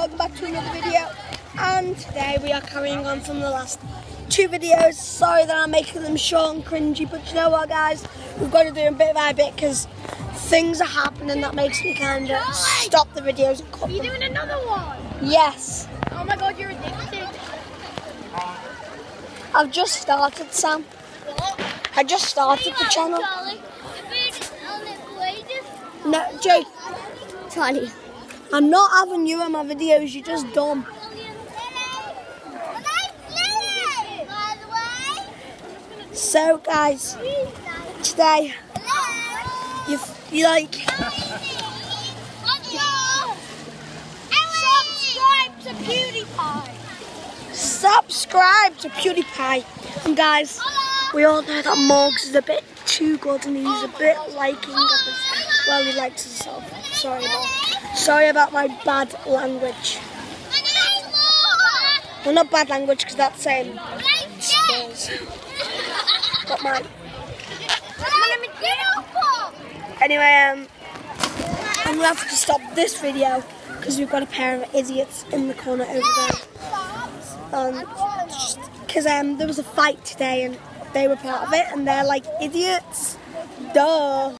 welcome back to another video. And today we are carrying on from the last two videos. Sorry that I'm making them short and cringy, but you know what, guys? We've got to do a bit by bit because things are happening that makes me kind of stop the videos and cut Are you them. doing another one? Yes, Oh my god, you're addicted. I've just started, Sam. I just started the channel. No, Jake, Tiny. I'm not having you in my videos. You're just dumb. So, guys, today you you like Subscribe to PewDiePie. subscribe to PewDiePie, and guys, we all know that Morgs is a bit too good, and he's a bit liking of. Well, he likes himself. Sorry about sorry about my bad language. Well, not bad language because that's saying. But my Anyway, um, I'm gonna have to stop this video because we've got a pair of idiots in the corner over there. Um, because um, there was a fight today and they were part of it and they're like idiots. Duh.